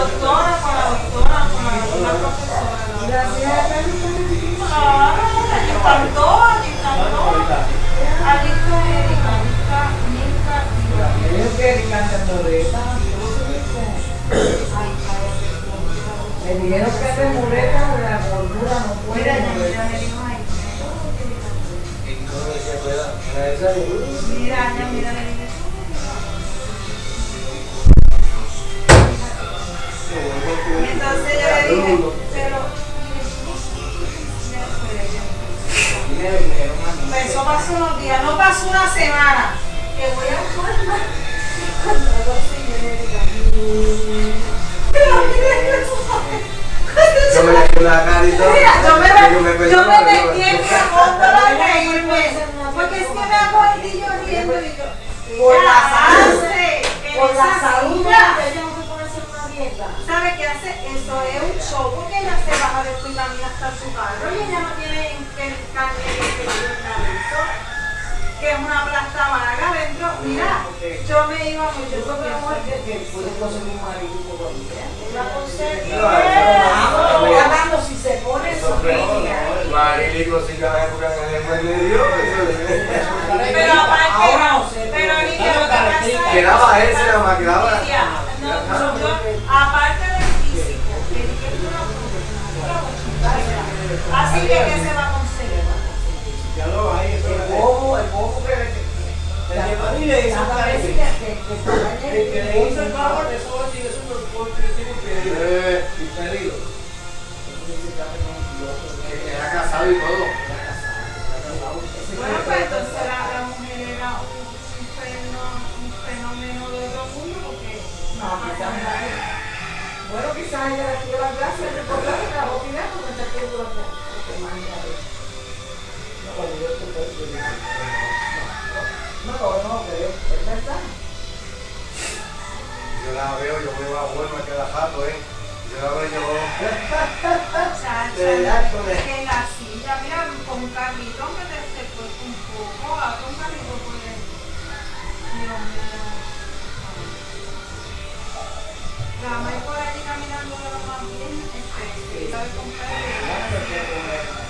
doctora, con la doctora, con la, la profesora. ¿no? Claro, allí están todos, allí están todos. Allí está Erika, allí está Milka y Me dijo que Erika. Ay, cállate. Me dijeron que de muleta de la gordura no puede Mira, ya, mira, mover. me dijo ahí. Esa Mira, ya, mira, pero. Pues eso pasó unos días, no pasó una semana. Que voy a formar. Yo me la carita. Mira, yo me, yo me yo me metí en mi fondo a reírme. Porque es que me hago el niño riendo y yo. Por la ella salud. hace en Por la esa salud, silla. ella no se puede hacer una dieta. ¿Sabe qué hace? Eso es un show porque ella se baja de su y camina hasta su carro y ella no tiene que el carne que que es una plasta vaga dentro. Mira, yo me iba mucho Yo creo que porque mujer que, que puede conseguir un marido todavía. la conseguí. Pero hablando si se pone su línea. Marilico, si cada época en el medio. Pero aparte, Ahora no sé, pero pero- Lidia, lo que pasa que- Quedaba ese, nada más, quedaba- no, yo, aparte del físico, que dije que una Así que, ¿qué se va a conseguir? Ya lo hay, eso El es. bobo, el bobo que le y le hizo de- El que le hizo el favor, el- eso tiene su porque tiene que Eh, impedido. que Era casado y todo. Bueno, pues entonces la, la mujer era un, un, fenómeno, un fenómeno de otro mundo porque No, Bueno, quizás ella le dio la clase, No, no, no, pero es verdad. Yo la veo, yo me va a jugar cada jato, ¿eh? Yo la veo, yo. Con que la silla, mira, con te cuesta un poco, un carrito puede. Dios mío. La mamá por allí caminando de bien, este, con una